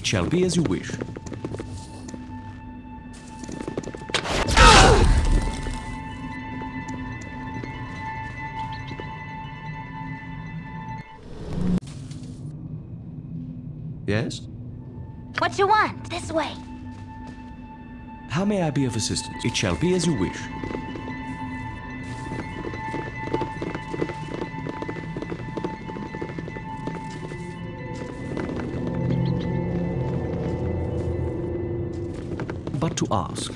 It shall be as you wish. Yes? What do you want? This way. How may I be of assistance? It shall be as you wish. Ask.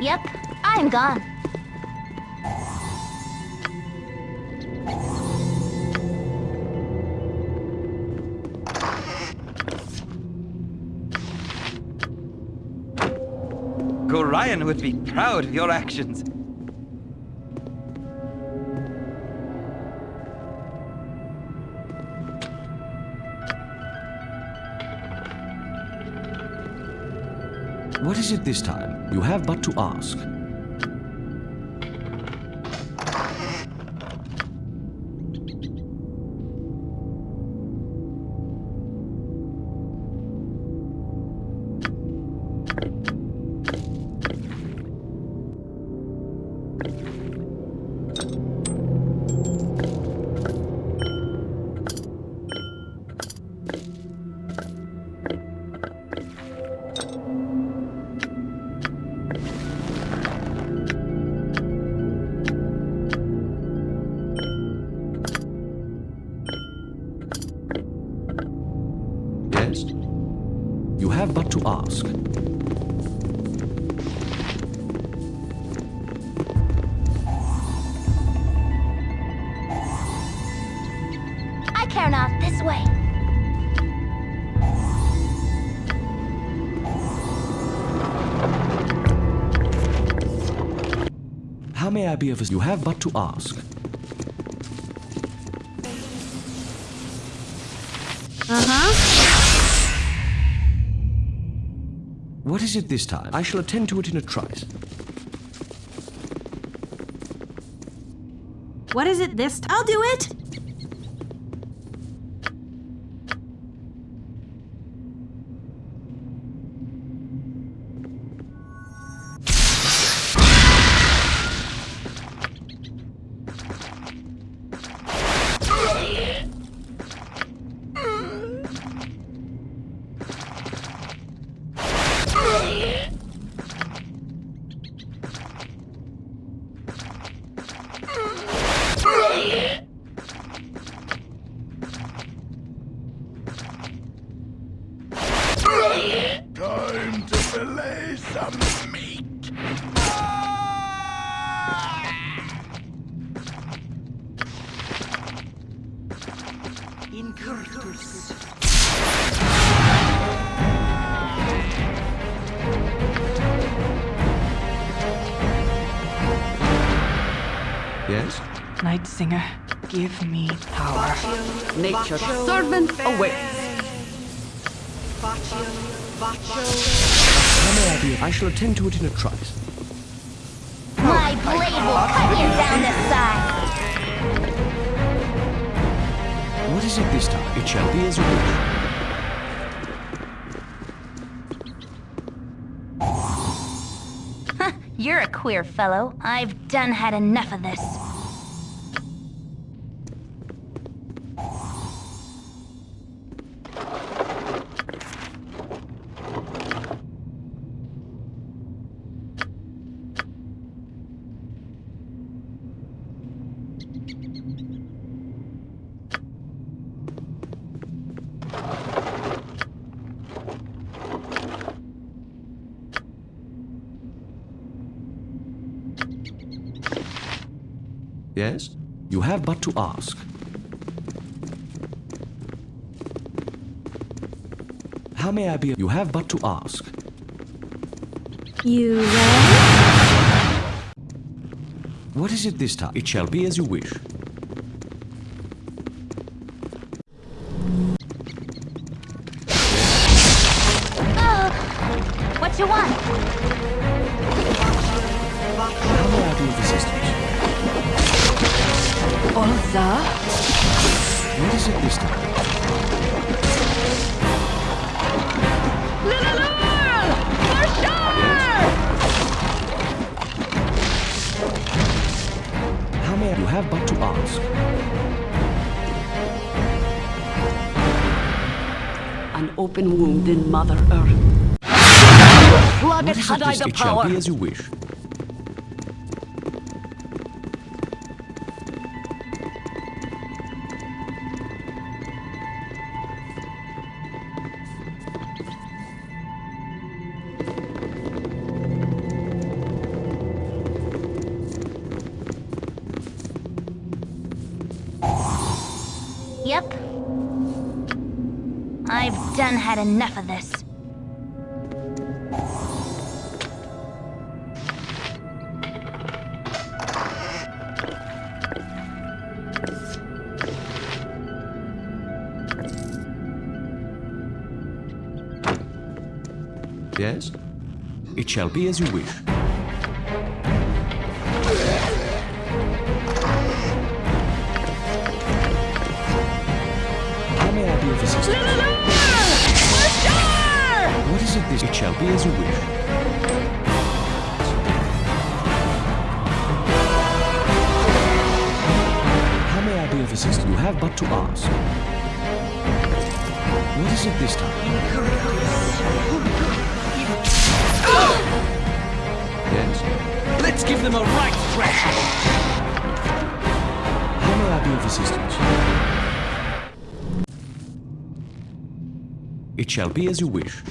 Yep, I'm gone. Gorion would be proud of your actions. What is it this time? You have but to ask. Of assistance? You have but to ask. Uh-huh. What is it this time? I shall attend to it in a trice. What is it this time? I'll do it! Nature's servant awaits. How may I be? I shall attend to it in a trice. My blade will cut you down the side. What is it this time? It shall be as you wish. You're a queer fellow. I've done had enough of this. Yes? You have but to ask. How may I be? You have but to ask. You ready? What is it this time? It shall be as you wish. Is it this time? How may I? You have but to ask. An open wound in Mother Earth. Plug What it had I the It shall power. be as you wish. Shall be as you wish. How may I be of assistance? What is it this? It shall be as you wish. How may I be of assistance? You have but to ask. What is it this time? Yes? Let's give them a right thrashing. How may I be of assistance? It shall be as you wish.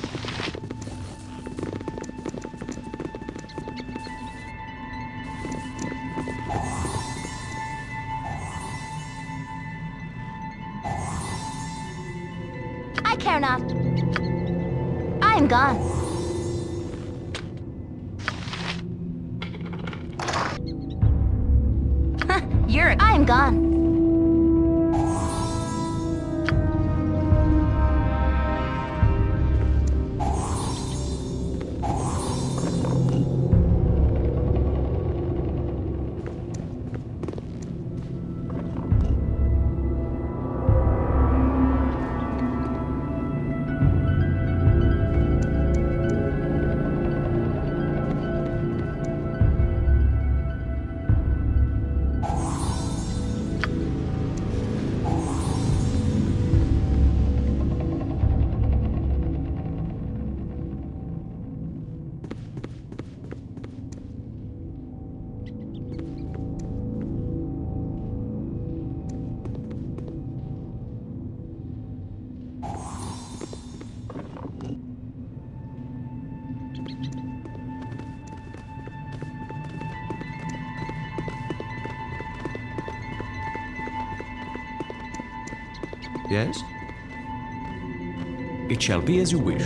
Yes? It shall be as you wish.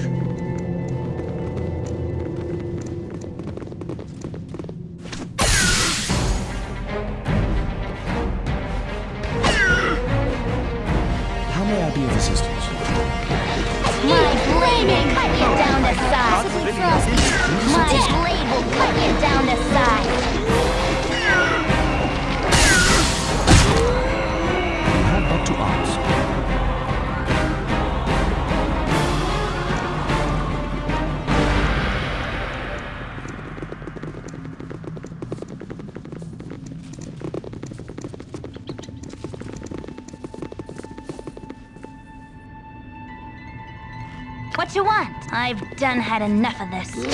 What you want? I've done had enough of this. Yes?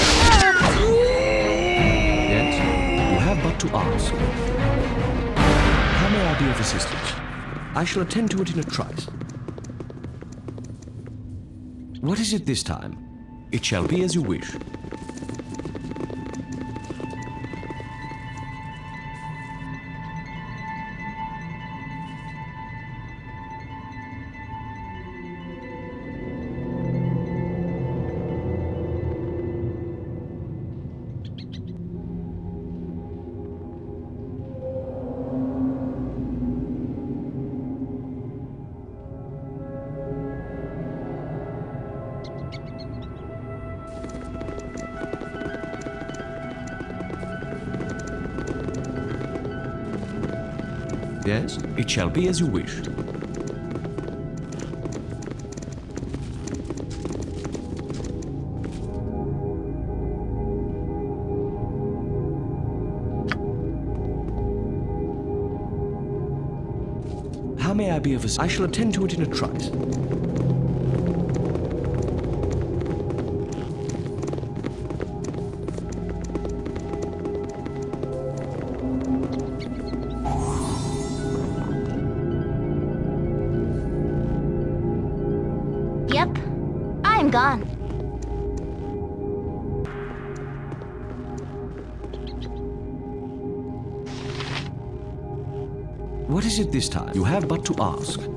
You have but to ask. How may I be of assistance? I shall attend to it in a trice. What is it this time? It shall be as you wish. shall be as you wish. How may I be of assistance? I shall attend to it in a trice. it this time. You have but to ask.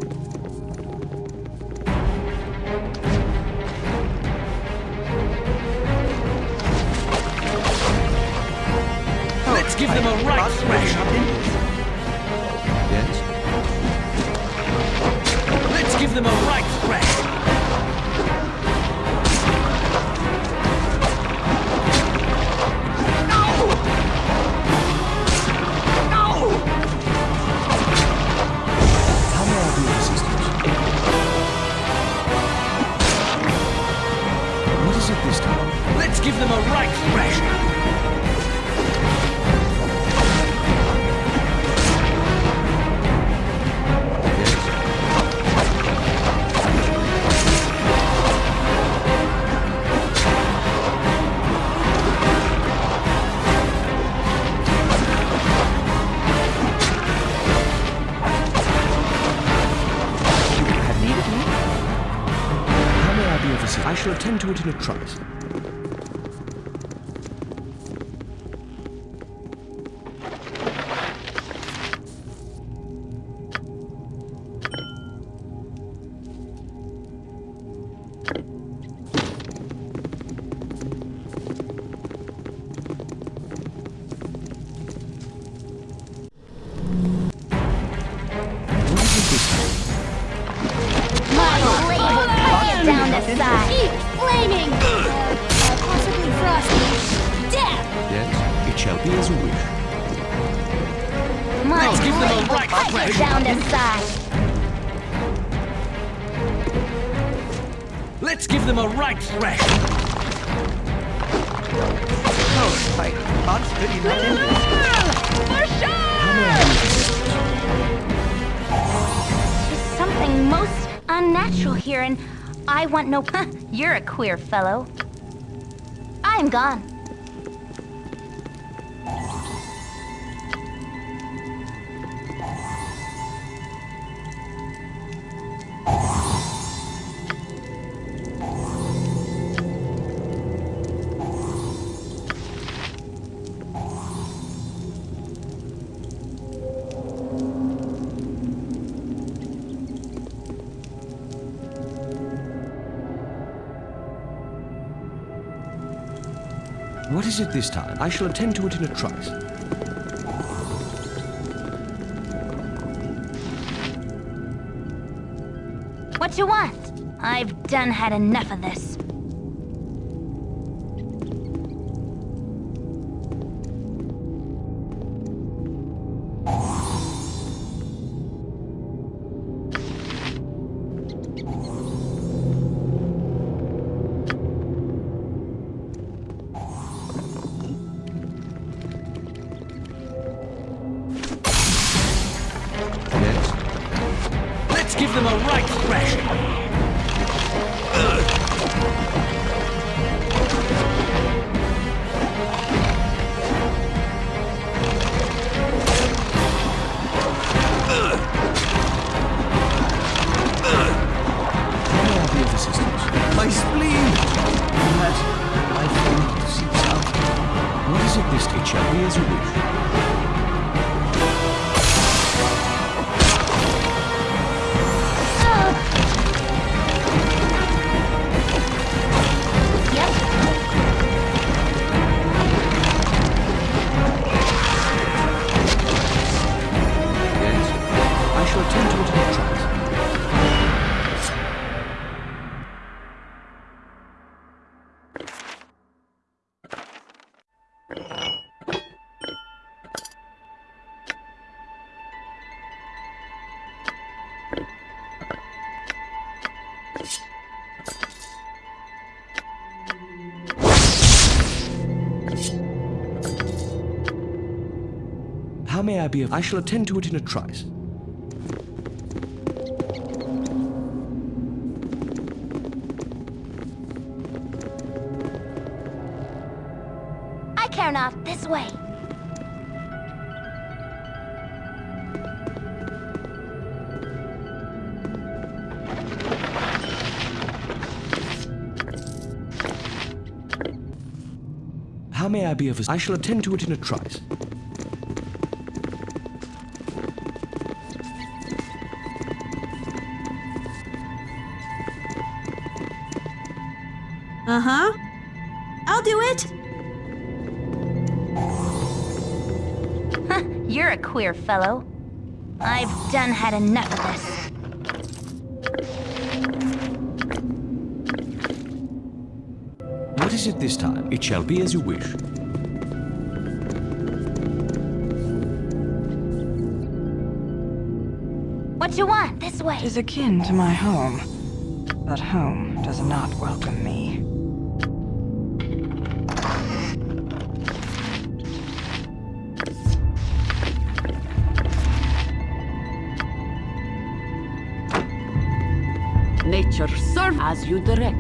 into it in a trice. want no... You're a queer fellow. I am gone. Is it this time. I shall attend to it in a trice. What you want? I've done had enough of this. be of... I shall attend to it in a trice. I care not. This way. How may I be of assistance? I shall attend to it in a trice. Uh huh. I'll do it. You're a queer fellow. I've done had enough of this. What is it this time? It shall be as you wish. What you want? This way. It is akin to my home, but home does not welcome me. You direct.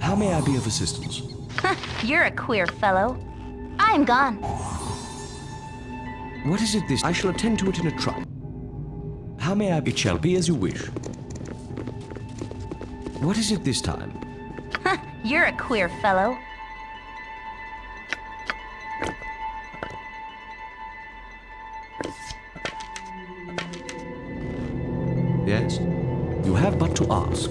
How may I be of assistance? You're a queer fellow. I'm gone. What is it this? I shall attend to it in a trice. How may I? It shall be as you wish. What is it this time? You're a queer fellow. Yes? You have but to ask.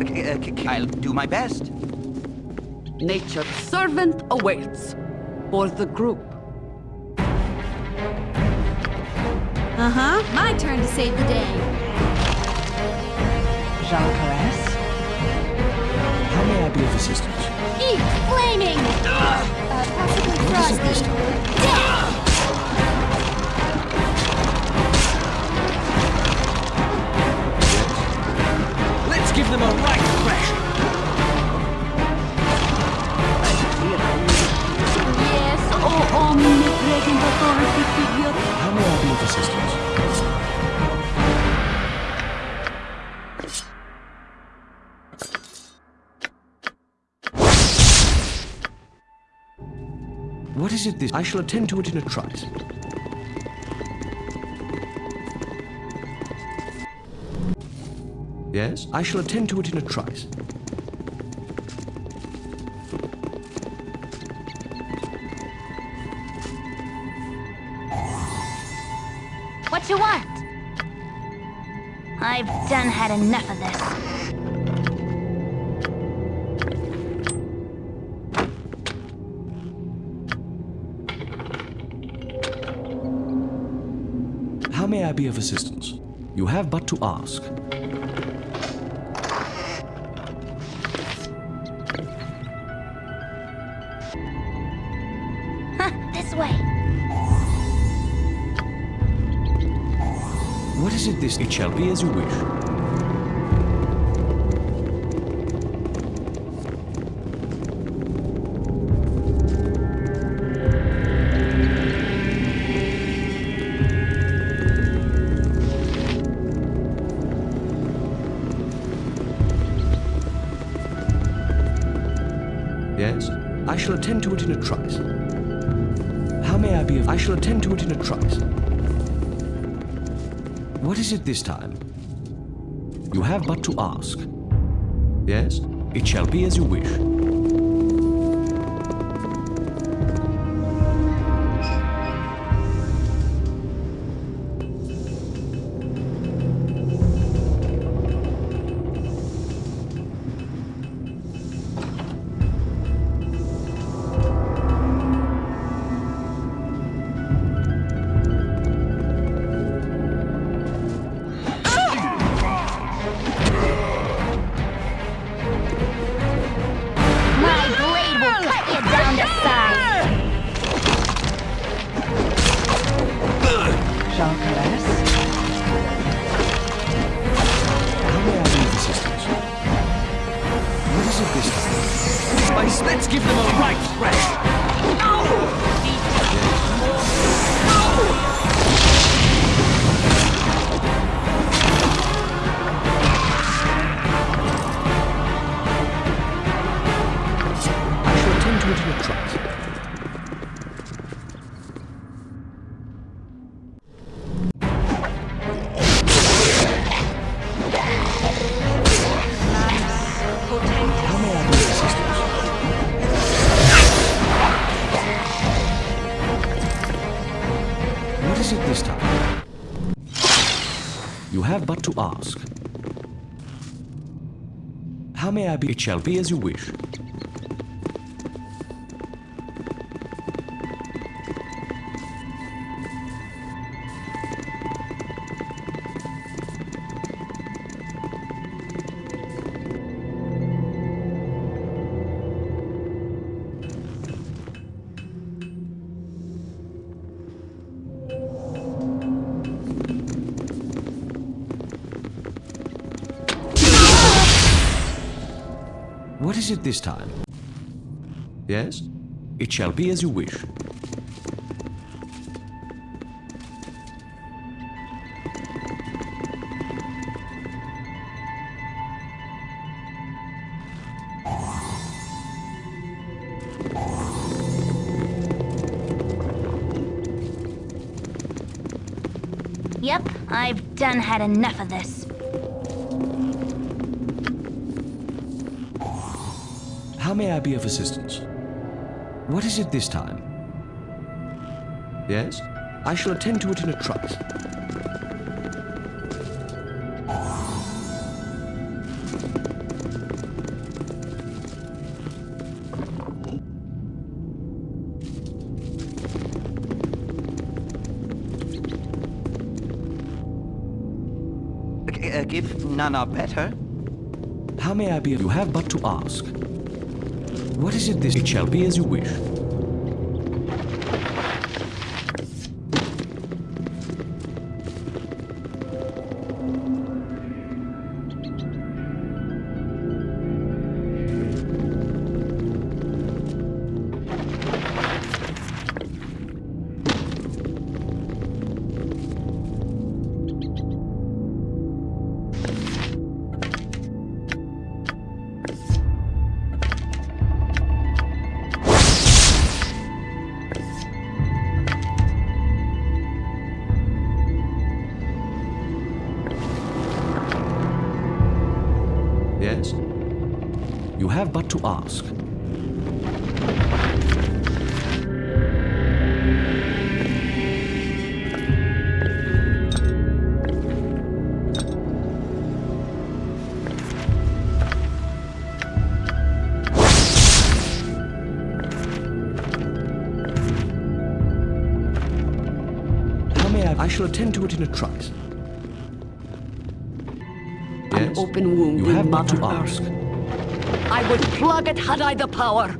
Okay, uh, c- c- I'll do my best. Nature's servant awaits for the group. Uh huh. My turn to save the day. Jean Caresse? How may I be of assistance? Eat flaming! Uh, possibly What is it this frosty. time? Let's give them a right thrashing. Yes, oh omnipresent authority figure. Of assistance? What is it this? I shall attend to it in a trice. Yes, I shall attend to it in a trice. Done had enough of this. How may I be of assistance? You have but to ask. It shall be as you wish. Yes, I shall attend to it in a trice. How may I be of... I shall attend to it in a trice. What is it this time? You have but to ask. Yes, it shall be as you wish. To ask. How may I be? It shall be as you wish. Is it this time? Yes? It shall be as you wish. Yep, I've done had enough of this. How may I be of assistance? What is it this time? Yes? I shall attend to it in a trice. G- uh, give Nana better. How may I be of you have but to ask. What is it this? It shall be as you wish. Yes? You have but to ask. I shall attend to it in a trice. Open wound You have but to ask. I would plug it had I the power.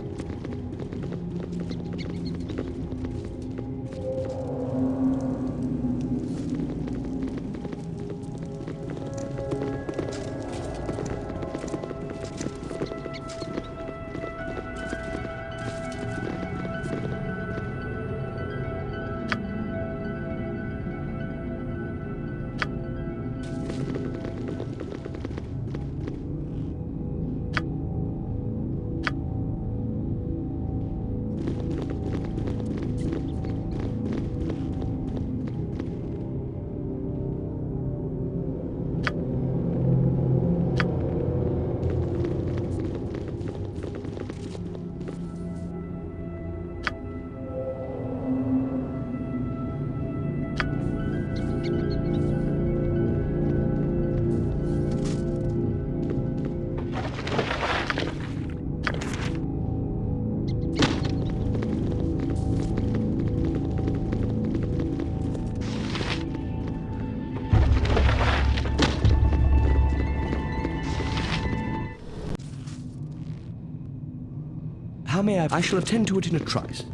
May I? I shall attend to it in a trice.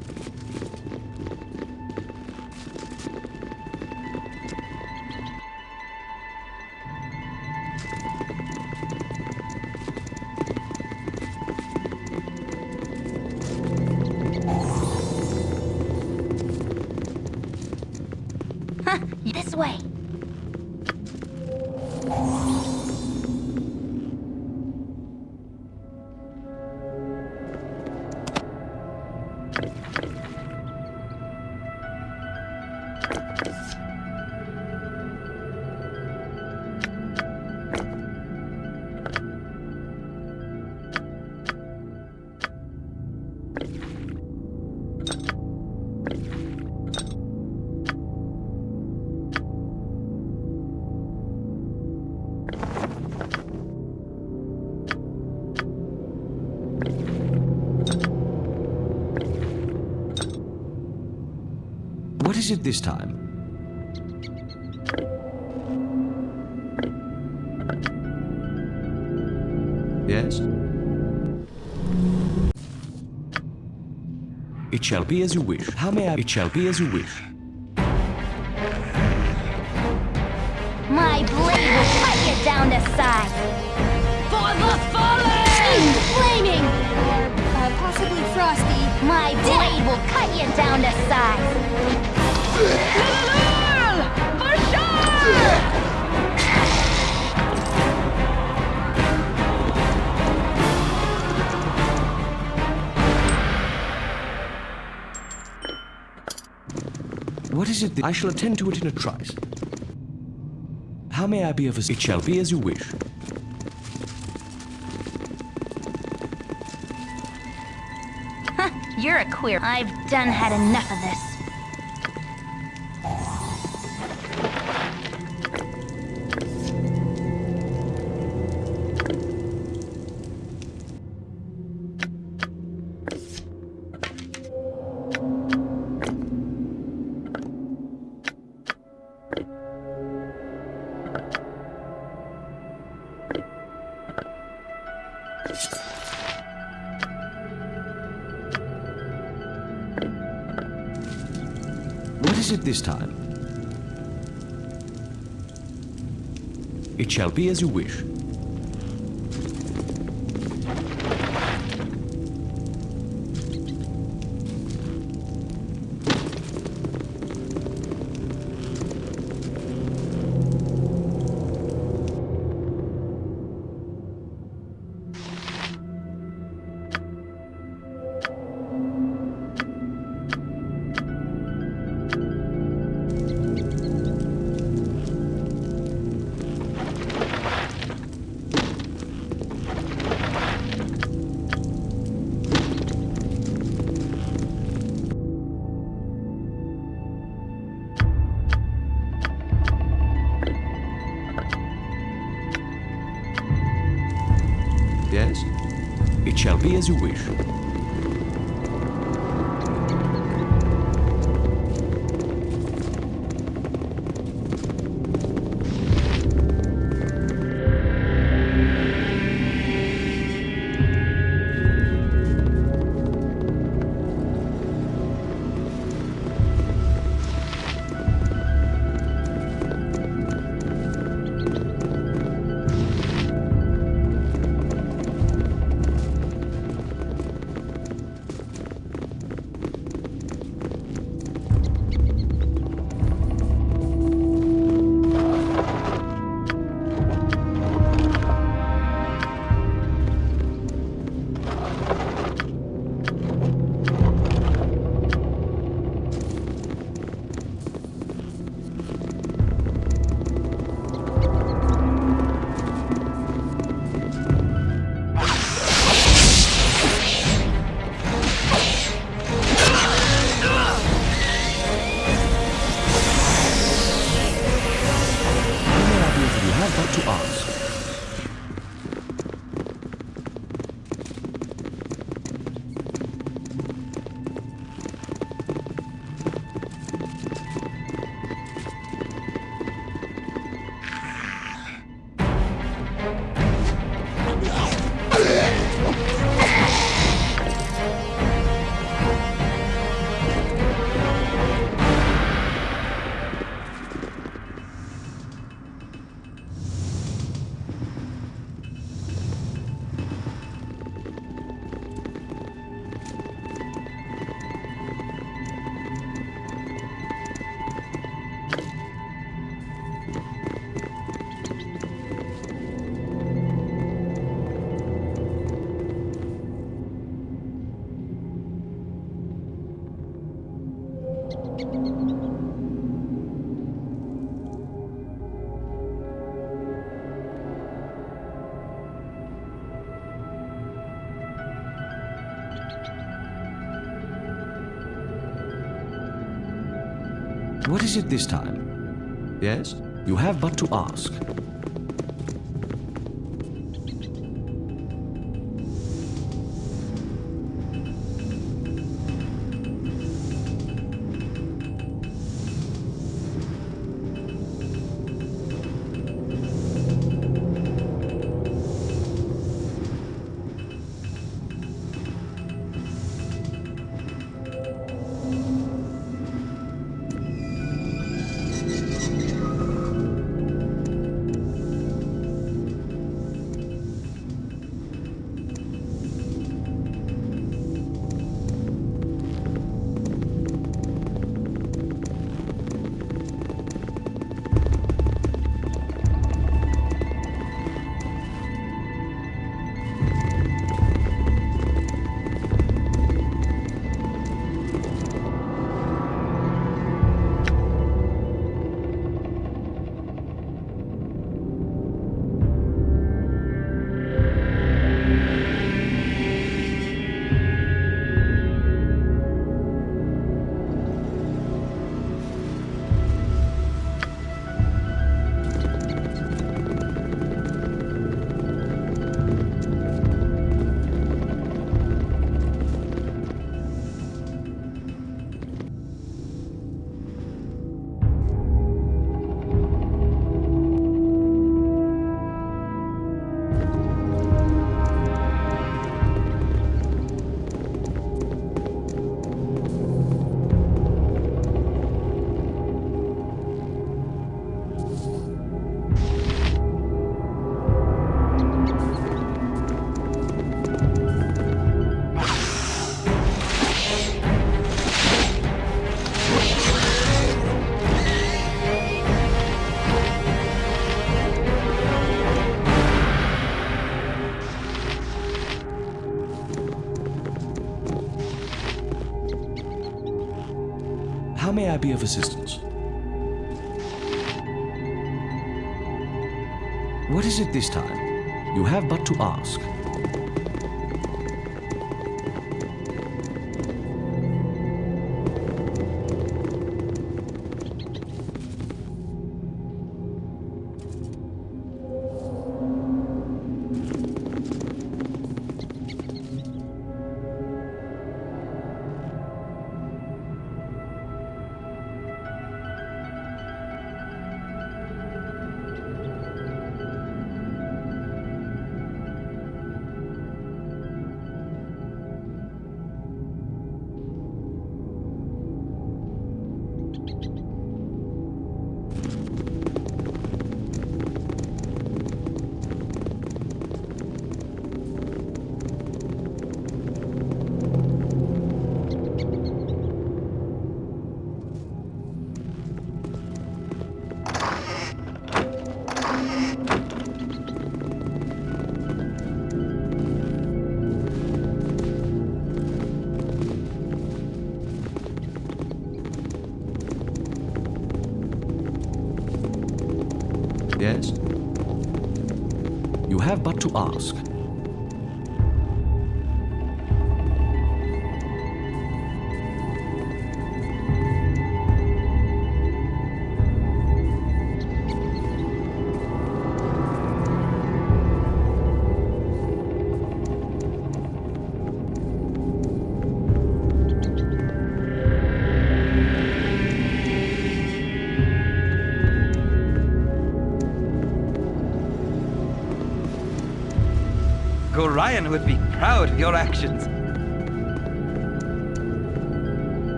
Is it this time? Yes? It shall be as you wish. How may I? It shall be as you wish. My blade will cut you down to size. For the fallen! Flaming! Uh, possibly Frosty. My blade will cut you down to size. What is it? that- I shall attend to it in a trice. How may I be of assistance? It shall be as you wish. You're a queer. I've done had enough of this. It this time? It shall be as you wish. Yes? It shall be as you wish. It this time? Yes? You have but to ask. I be of assistance? What is it this time? You have but to ask. Ask. Gorion would be proud of your actions.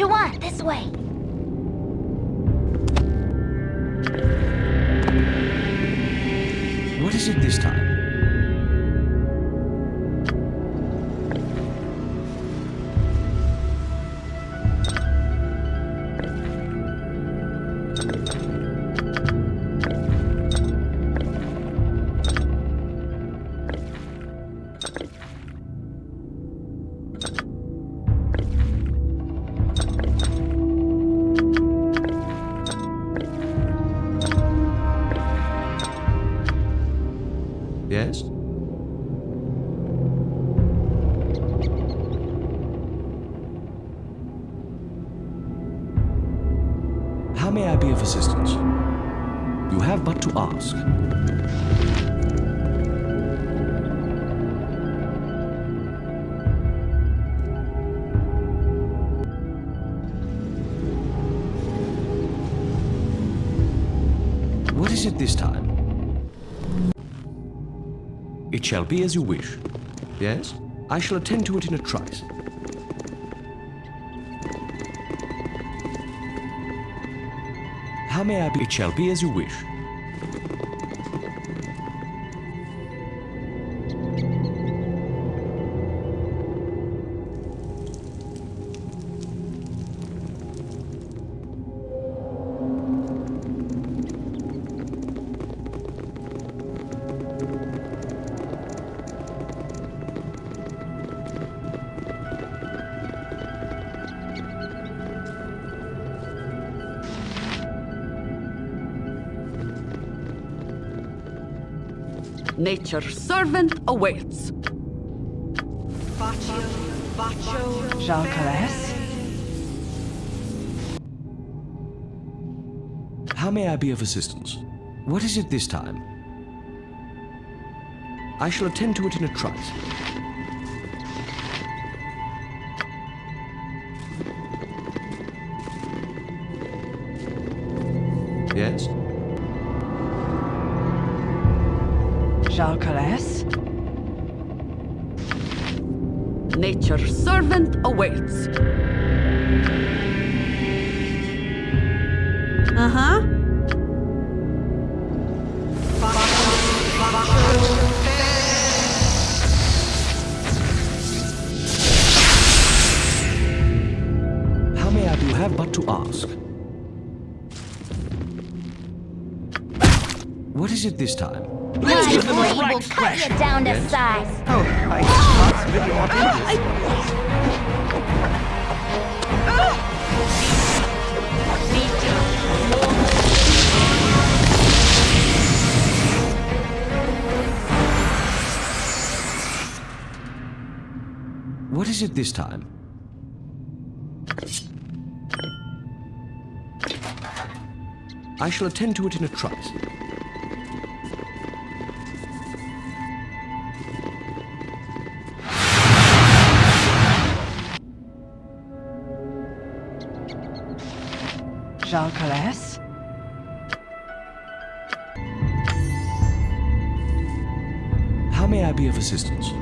You want? This way. What is it this time? Shall be as you wish. Yes? I shall attend to it in a trice. How may I be? It shall be as you wish. Nature's servant awaits. Jean Calais? How may I be of assistance? What is it this time? I shall attend to it in a trice. Awaits. Uh huh. How may I be? You have but to ask. What is it this time? My blade will cut you down to Yes? size. Oh, I can't really want is it this time? I shall attend to it in a trice. Jean Calais? How may I be of assistance?